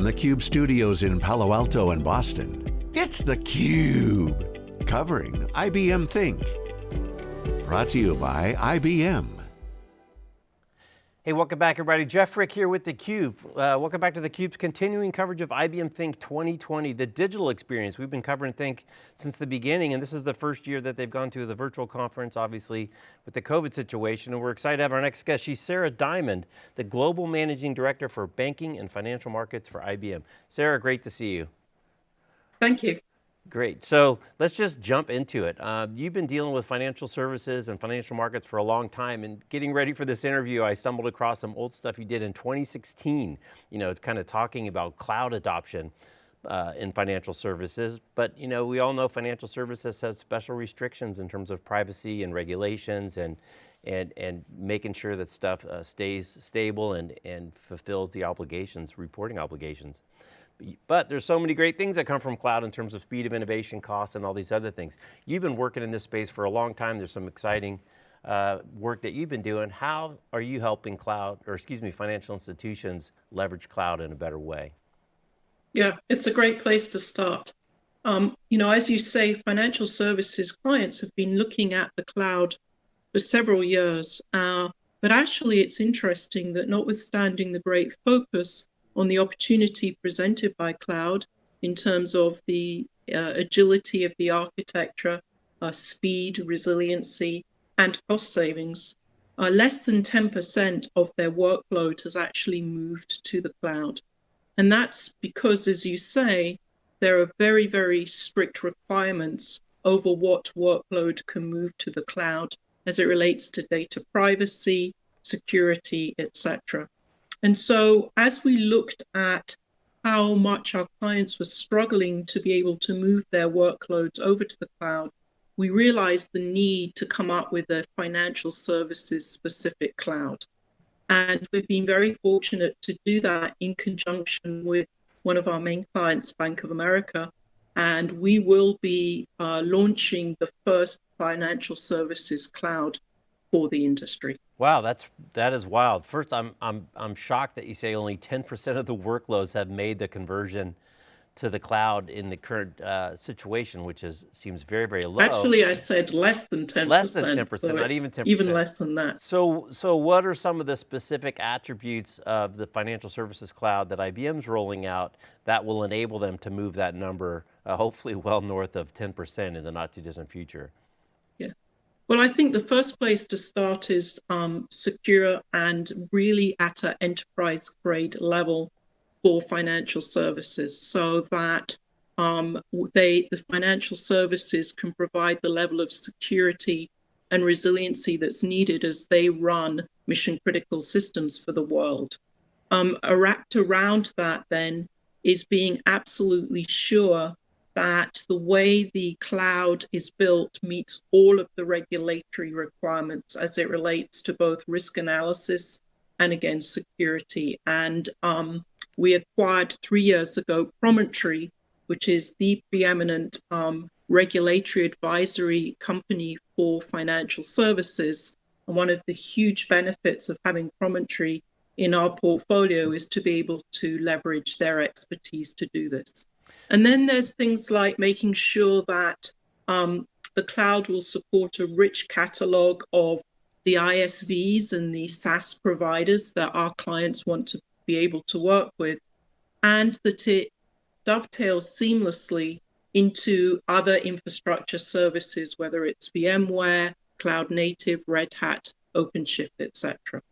From the Cube studios in Palo Alto and Boston, it's theCUBE, covering IBM Think. Brought to you by IBM. Hey, welcome back everybody. Jeff Frick here with theCUBE. Uh, welcome back to theCUBE's continuing coverage of IBM Think 2020, the digital experience. We've been covering Think since the beginning, and this is the first year that they've gone to the virtual conference, obviously, with the COVID situation, and we're excited to have our next guest. She's Sarah Diamond, the Global Managing Director for Banking and Financial Markets for IBM. Sarah, great to see you. Thank you. Great, so let's just jump into it. Uh, you've been dealing with financial services and financial markets for a long time and getting ready for this interview, I stumbled across some old stuff you did in 2016, you know, kind of talking about cloud adoption uh, in financial services. But you know, we all know financial services has special restrictions in terms of privacy and regulations and and, and making sure that stuff uh, stays stable and, and fulfills the obligations, reporting obligations. But there's so many great things that come from cloud in terms of speed of innovation, cost, and all these other things. You've been working in this space for a long time. There's some exciting uh, work that you've been doing. How are you helping cloud, or excuse me, financial institutions leverage cloud in a better way? Yeah, it's a great place to start. Um, you know, as you say, financial services clients have been looking at the cloud for several years. Uh, but actually, it's interesting that notwithstanding the great focus on the opportunity presented by cloud in terms of the uh, agility of the architecture, uh, speed, resiliency, and cost savings. Uh, less than 10% of their workload has actually moved to the cloud. And that's because, as you say, there are very, very strict requirements over what workload can move to the cloud as it relates to data privacy, security, etc. And so as we looked at how much our clients were struggling to be able to move their workloads over to the cloud, we realized the need to come up with a financial services specific cloud. And we've been very fortunate to do that in conjunction with one of our main clients, Bank of America. And we will be uh, launching the first financial services cloud for the industry. Wow, that's that is wild. First, I'm I'm I'm shocked that you say only 10% of the workloads have made the conversion to the cloud in the current uh, situation, which is seems very very low. Actually, I said less than 10%. Less than 10%, so not even 10%. Even less than that. So so what are some of the specific attributes of the financial services cloud that IBM's rolling out that will enable them to move that number, uh, hopefully well north of 10% in the not too distant future? Well, I think the first place to start is um, secure and really at an enterprise grade level for financial services so that um, they, the financial services can provide the level of security and resiliency that's needed as they run mission critical systems for the world. Um, wrapped around that then is being absolutely sure that the way the cloud is built meets all of the regulatory requirements as it relates to both risk analysis and again security. And um, we acquired three years ago Promontory, which is the preeminent um, regulatory advisory company for financial services. And one of the huge benefits of having Promontory in our portfolio is to be able to leverage their expertise to do this. And then there's things like making sure that um, the cloud will support a rich catalog of the ISVs and the SaaS providers that our clients want to be able to work with, and that it dovetails seamlessly into other infrastructure services, whether it's VMware, Cloud Native, Red Hat, OpenShift, etc.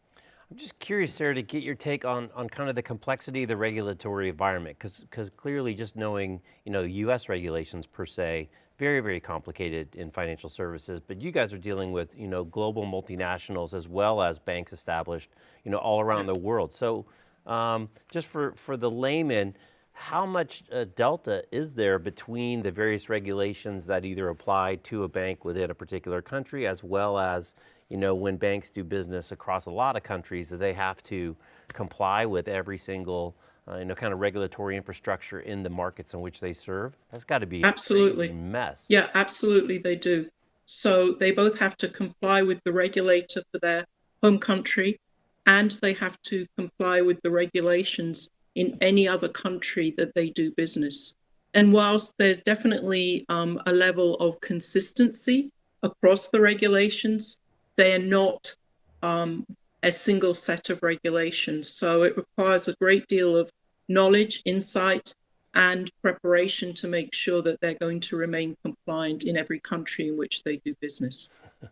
I'm just curious, Sarah, to get your take on, on kind of the complexity of the regulatory environment, because because clearly just knowing, you know, US regulations per se, very, very complicated in financial services, but you guys are dealing with, you know, global multinationals as well as banks established, you know, all around the world. So um, just for, for the layman, how much uh, delta is there between the various regulations that either apply to a bank within a particular country as well as you know, when banks do business across a lot of countries, they have to comply with every single uh, you know, kind of regulatory infrastructure in the markets in which they serve? That's got to be absolutely mess. Yeah, absolutely, they do. So they both have to comply with the regulator for their home country, and they have to comply with the regulations in any other country that they do business. And whilst there's definitely um, a level of consistency across the regulations, they are not um, a single set of regulations. So it requires a great deal of knowledge, insight, and preparation to make sure that they're going to remain compliant in every country in which they do business. a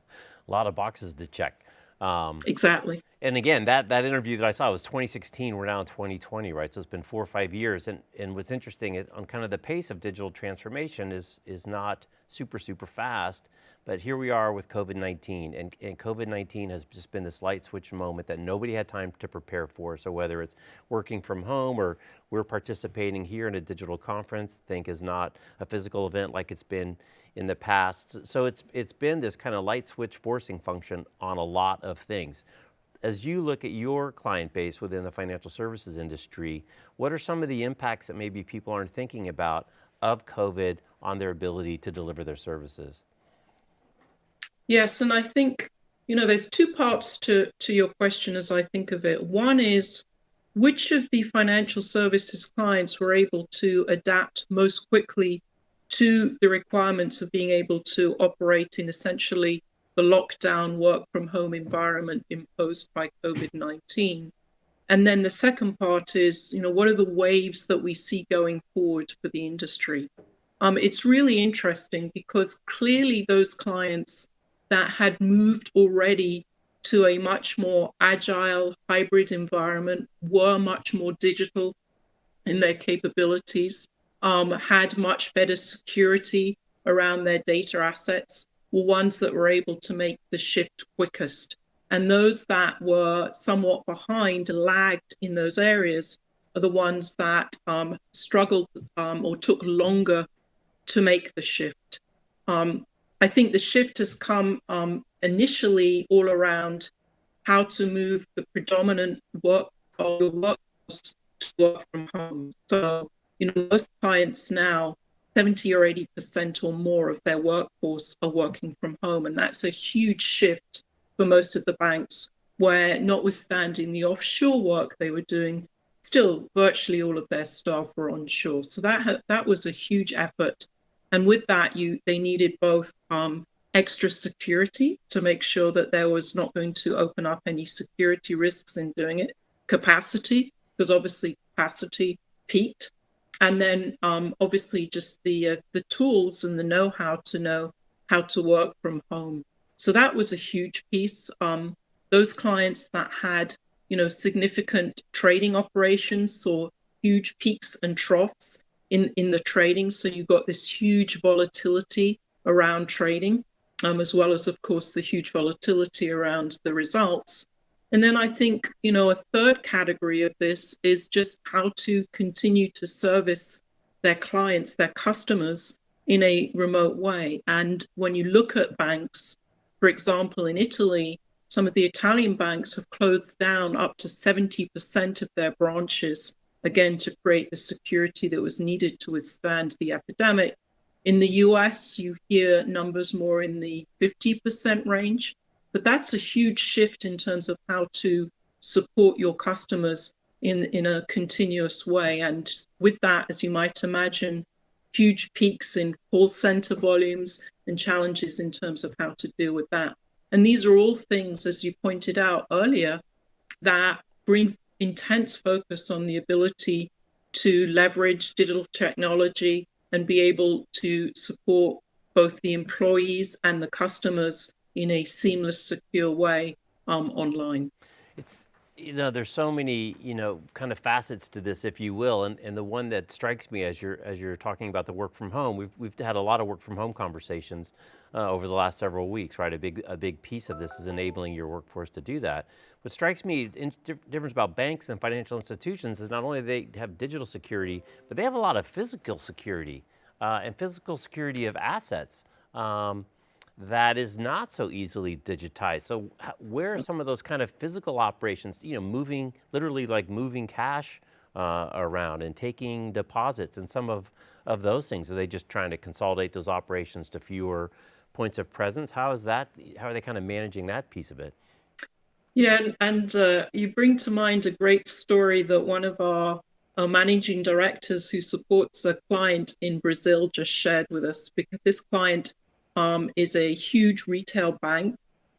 lot of boxes to check. Um, exactly. And again, that, that interview that I saw was 2016, we're now in 2020, right? So it's been four or five years. And, and what's interesting is on kind of the pace of digital transformation is, is not super, super fast. But here we are with COVID-19 and, and COVID-19 has just been this light switch moment that nobody had time to prepare for. So whether it's working from home or we're participating here in a digital conference, think is not a physical event like it's been in the past. So it's, it's been this kind of light switch forcing function on a lot of things. As you look at your client base within the financial services industry, what are some of the impacts that maybe people aren't thinking about of COVID on their ability to deliver their services? Yes, and I think, you know, there's two parts to, to your question as I think of it. One is which of the financial services clients were able to adapt most quickly to the requirements of being able to operate in essentially the lockdown work from home environment imposed by COVID-19. And then the second part is, you know, what are the waves that we see going forward for the industry? Um, it's really interesting because clearly those clients that had moved already to a much more agile hybrid environment, were much more digital in their capabilities, um, had much better security around their data assets, were ones that were able to make the shift quickest. And those that were somewhat behind, lagged in those areas, are the ones that um, struggled um, or took longer to make the shift. Um, I think the shift has come um, initially all around how to move the predominant work of your workforce to work from home. So, you know, most clients now, 70 or 80% or more of their workforce are working from home. And that's a huge shift for most of the banks, where notwithstanding the offshore work they were doing, still virtually all of their staff were onshore. So that, that was a huge effort and with that, you they needed both um, extra security to make sure that there was not going to open up any security risks in doing it, capacity, because obviously capacity peaked, and then um, obviously just the uh, the tools and the know-how to know how to work from home. So that was a huge piece. Um, those clients that had you know significant trading operations saw huge peaks and troughs in, in the trading. So you've got this huge volatility around trading, um, as well as, of course, the huge volatility around the results. And then I think, you know, a third category of this is just how to continue to service their clients, their customers in a remote way. And when you look at banks, for example, in Italy, some of the Italian banks have closed down up to 70% of their branches again, to create the security that was needed to withstand the epidemic. In the US, you hear numbers more in the 50% range, but that's a huge shift in terms of how to support your customers in, in a continuous way. And with that, as you might imagine, huge peaks in call center volumes and challenges in terms of how to deal with that. And these are all things, as you pointed out earlier, that bring intense focus on the ability to leverage digital technology and be able to support both the employees and the customers in a seamless, secure way um, online. It's, you know, there's so many, you know, kind of facets to this, if you will, and, and the one that strikes me as you're, as you're talking about the work from home, we've, we've had a lot of work from home conversations uh, over the last several weeks, right? A big, a big piece of this is enabling your workforce to do that. What strikes me, in difference about banks and financial institutions is not only they have digital security, but they have a lot of physical security uh, and physical security of assets. Um, that is not so easily digitized. So where are some of those kind of physical operations, you know, moving, literally like moving cash uh, around and taking deposits and some of, of those things? Are they just trying to consolidate those operations to fewer points of presence? How is that, how are they kind of managing that piece of it? Yeah, and, and uh, you bring to mind a great story that one of our our managing directors who supports a client in Brazil just shared with us because this client um, is a huge retail bank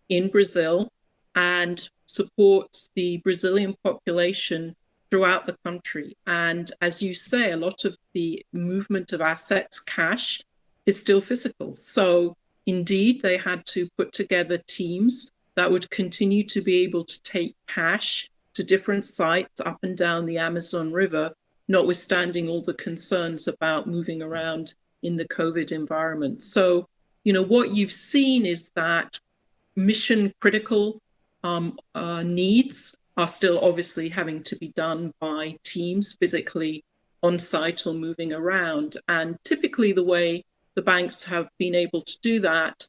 in Brazil and supports the Brazilian population throughout the country. And as you say, a lot of the movement of assets, cash, is still physical. So indeed, they had to put together teams that would continue to be able to take cash to different sites up and down the Amazon River, notwithstanding all the concerns about moving around in the COVID environment. So, you know, what you've seen is that mission critical um, uh, needs are still obviously having to be done by teams physically on site or moving around. And typically, the way the banks have been able to do that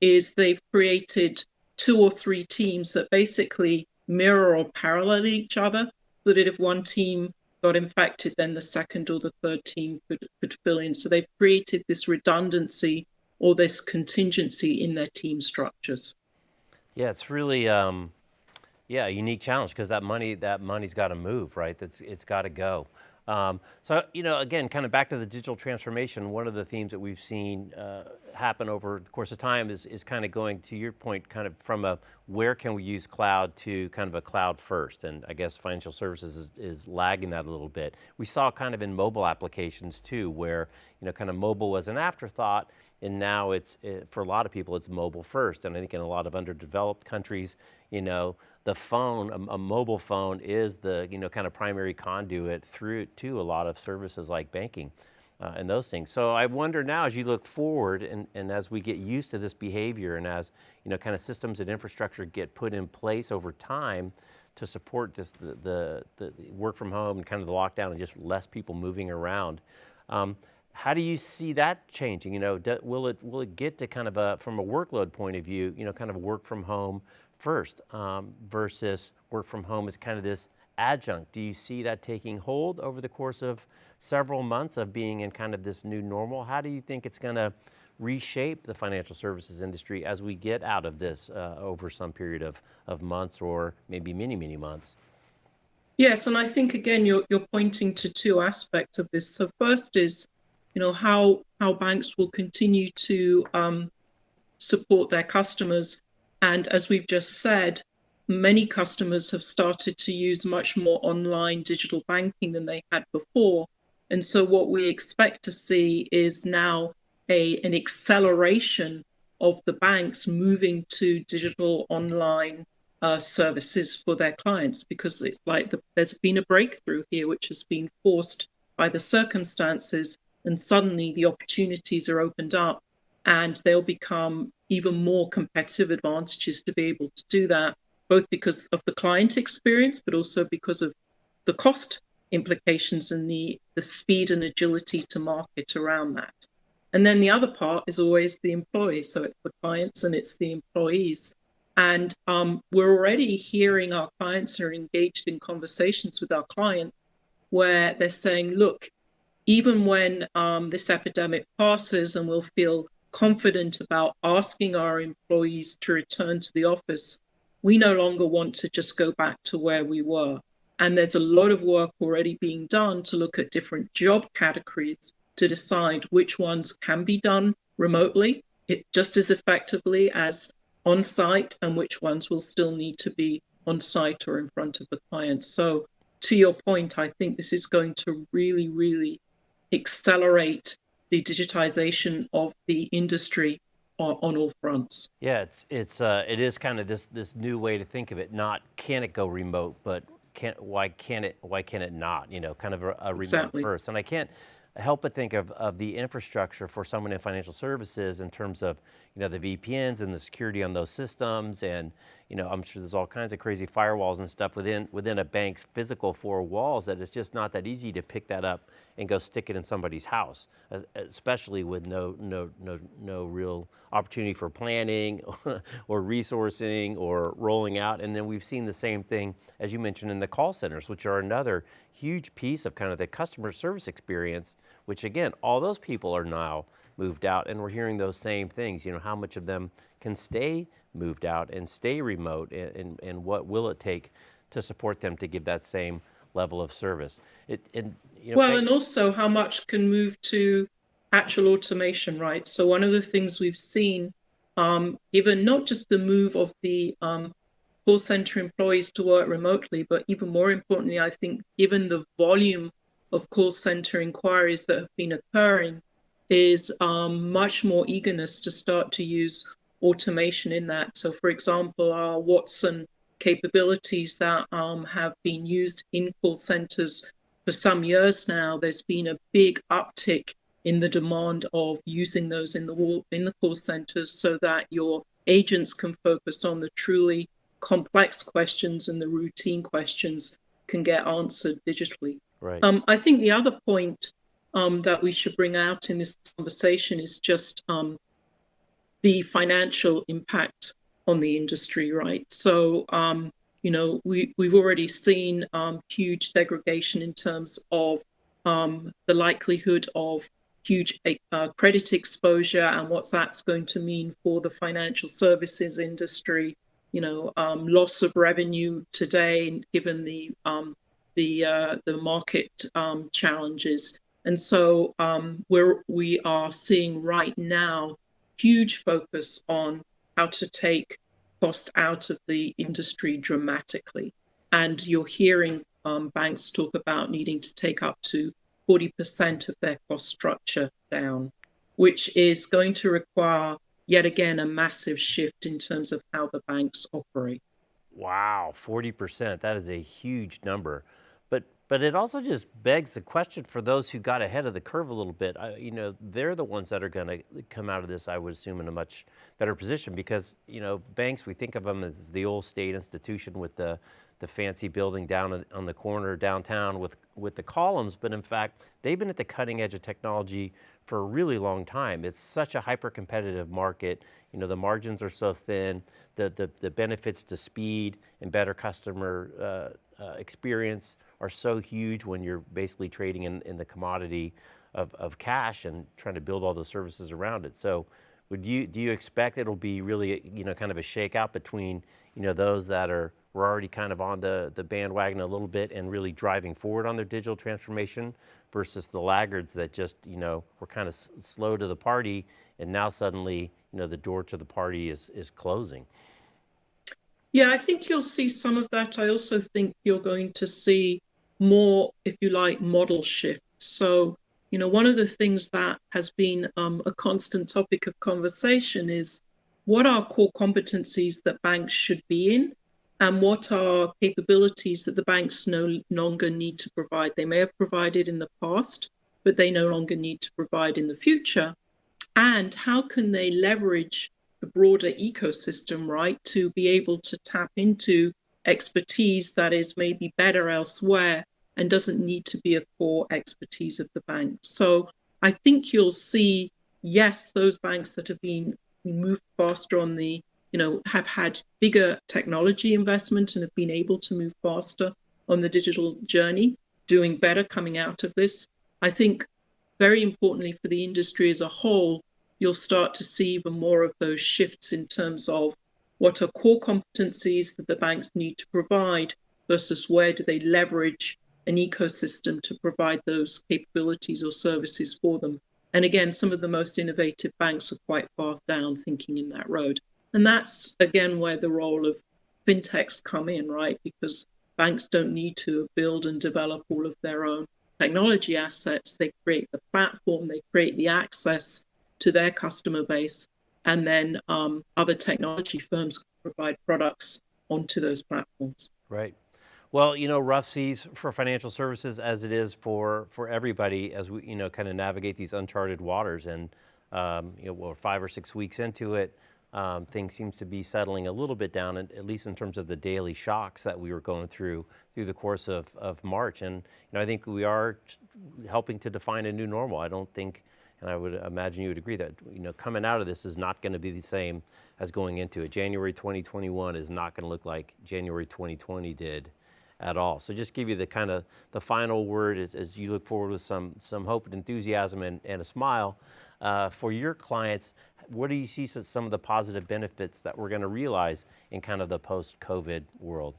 is they've created two or three teams that basically mirror or parallel each other so that if one team got infected, then the second or the third team could, could fill in. So they've created this redundancy or this contingency in their team structures. Yeah, it's really, um, yeah, a unique challenge because that money, that money's got to move, right? That's, it's got to go. Um, so, you know, again, kind of back to the digital transformation, one of the themes that we've seen uh, happen over the course of time is, is kind of going to your point, kind of from a where can we use cloud to kind of a cloud first. And I guess financial services is, is lagging that a little bit. We saw kind of in mobile applications too, where, you know, kind of mobile was an afterthought and now it's, it, for a lot of people, it's mobile first. And I think in a lot of underdeveloped countries, you know, the phone, a, a, mobile phone is the, you know, kind of primary conduit through to a lot of services like banking uh, and those things. So I wonder now as you look forward and, and as we get used to this behavior and as, you know, kind of systems and infrastructure get put in place over time to support this, the, the, the work from home and kind of the lockdown and just less people moving around. Um, how do you see that changing? You know, will it will it get to kind of a from a workload point of view, you know, kind of work from home first um, versus work from home is kind of this adjunct? Do you see that taking hold over the course of several months of being in kind of this new normal? How do you think it's going to reshape the financial services industry as we get out of this uh, over some period of, of months or maybe many, many months? Yes, and I think again, you're, you're pointing to two aspects of this. So first is you know how how banks will continue to um, support their customers and as we've just said many customers have started to use much more online digital banking than they had before. And so what we expect to see is now a an acceleration of the banks moving to digital online uh, services for their clients because it's like the, there's been a breakthrough here which has been forced by the circumstances and suddenly the opportunities are opened up and they'll become even more competitive advantages to be able to do that, both because of the client experience, but also because of the cost implications and the, the speed and agility to market around that. And then the other part is always the employees. So it's the clients and it's the employees. And um, we're already hearing our clients are engaged in conversations with our client where they're saying, look, even when um, this epidemic passes and we'll feel confident about asking our employees to return to the office, we no longer want to just go back to where we were. And there's a lot of work already being done to look at different job categories to decide which ones can be done remotely it, just as effectively as on site and which ones will still need to be on site or in front of the client. So to your point, I think this is going to really, really accelerate the digitization of the industry on, on all fronts. Yeah, it's it's uh, it is kind of this this new way to think of it. Not can it go remote, but can why can it why can it not? You know, kind of a, a remote exactly. first. And I can't help but think of, of the infrastructure for someone in financial services in terms of, you know, the VPNs and the security on those systems. And, you know, I'm sure there's all kinds of crazy firewalls and stuff within, within a bank's physical four walls that it's just not that easy to pick that up and go stick it in somebody's house, especially with no, no, no, no real opportunity for planning or resourcing or rolling out. And then we've seen the same thing, as you mentioned, in the call centers, which are another huge piece of kind of the customer service experience, which again, all those people are now moved out and we're hearing those same things, you know, how much of them can stay moved out and stay remote and, and, and what will it take to support them to give that same level of service. It, and, you know, well, and also how much can move to actual automation, right? So one of the things we've seen, um, given not just the move of the um, call center employees to work remotely, but even more importantly, I think given the volume of call center inquiries that have been occurring, is um, much more eagerness to start to use automation in that. So, for example, our Watson capabilities that um, have been used in call centers for some years now, there's been a big uptick in the demand of using those in the in the call centers so that your agents can focus on the truly complex questions and the routine questions can get answered digitally. Right. Um, I think the other point um, that we should bring out in this conversation is just um, the financial impact on the industry, right? So, um, you know, we, we've already seen um, huge degradation in terms of um, the likelihood of huge uh, credit exposure and what that's going to mean for the financial services industry you know, um, loss of revenue today, given the the uh, the market um, challenges. And so um, we're we are seeing right now huge focus on how to take cost out of the industry dramatically. And you're hearing um, banks talk about needing to take up to 40% of their cost structure down, which is going to require yet again a massive shift in terms of how the banks operate. Wow, 40%, that is a huge number. But it also just begs the question for those who got ahead of the curve a little bit. I, you know, they're the ones that are going to come out of this, I would assume, in a much better position because, you know, banks, we think of them as the old state institution with the the fancy building down on the corner downtown with, with the columns, but in fact, they've been at the cutting edge of technology for a really long time. It's such a hyper competitive market. You know, the margins are so thin, the, the, the benefits to speed and better customer uh, uh, experience are so huge when you're basically trading in, in the commodity of, of cash and trying to build all those services around it. So would you, do you expect it'll be really, you know, kind of a shakeout between, you know, those that are were already kind of on the, the bandwagon a little bit and really driving forward on their digital transformation versus the laggards that just, you know, were kind of slow to the party and now suddenly, you know, the door to the party is, is closing. Yeah, I think you'll see some of that. I also think you're going to see more, if you like, model shift. So, you know, one of the things that has been um, a constant topic of conversation is what are core competencies that banks should be in and what are capabilities that the banks no longer need to provide. They may have provided in the past, but they no longer need to provide in the future. And how can they leverage the broader ecosystem, right, to be able to tap into expertise that is maybe better elsewhere and doesn't need to be a core expertise of the bank. So I think you'll see, yes, those banks that have been moved faster on the you know, have had bigger technology investment and have been able to move faster on the digital journey, doing better coming out of this. I think very importantly for the industry as a whole, you'll start to see even more of those shifts in terms of what are core competencies that the banks need to provide versus where do they leverage an ecosystem to provide those capabilities or services for them. And again, some of the most innovative banks are quite far down thinking in that road. And that's again where the role of fintechs come in, right? Because banks don't need to build and develop all of their own technology assets. They create the platform, they create the access to their customer base, and then um, other technology firms provide products onto those platforms. Right. Well, you know, rough seas for financial services as it is for for everybody as we, you know, kind of navigate these uncharted waters. And um, you know, we're five or six weeks into it um, things seems to be settling a little bit down, at least in terms of the daily shocks that we were going through through the course of, of March. And you know, I think we are helping to define a new normal. I don't think, and I would imagine you would agree that you know, coming out of this is not going to be the same as going into it. January 2021 is not going to look like January 2020 did at all. So just give you the kind of the final word as, as you look forward with some, some hope and enthusiasm and, and a smile uh, for your clients what do you see some of the positive benefits that we're going to realize in kind of the post-COVID world?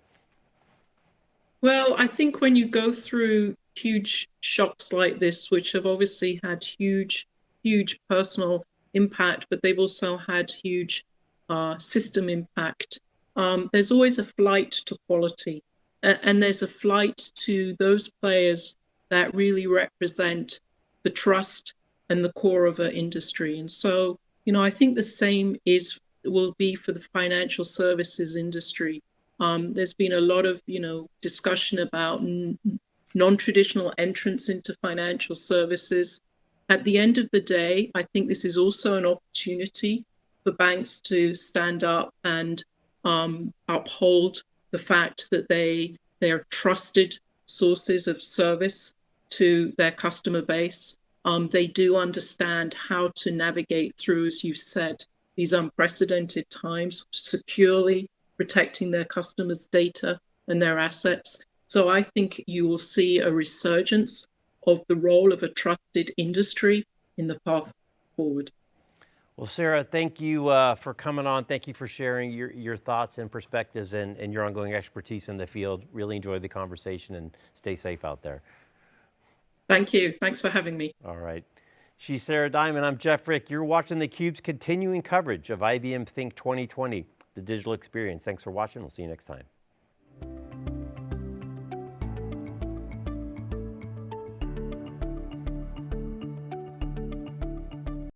Well, I think when you go through huge shocks like this, which have obviously had huge, huge personal impact, but they've also had huge uh, system impact, um, there's always a flight to quality. and there's a flight to those players that really represent the trust and the core of our industry. And so, you know, I think the same is will be for the financial services industry. Um, there's been a lot of, you know, discussion about non-traditional entrance into financial services. At the end of the day, I think this is also an opportunity for banks to stand up and um, uphold the fact that they they are trusted sources of service to their customer base. Um, they do understand how to navigate through, as you said, these unprecedented times securely protecting their customers' data and their assets. So I think you will see a resurgence of the role of a trusted industry in the path forward. Well, Sarah, thank you uh, for coming on. Thank you for sharing your, your thoughts and perspectives and, and your ongoing expertise in the field. Really enjoyed the conversation and stay safe out there. Thank you. Thanks for having me. All right. She's Sarah Diamond. I'm Jeff Frick. You're watching theCUBE's continuing coverage of IBM Think 2020, the digital experience. Thanks for watching. We'll see you next time.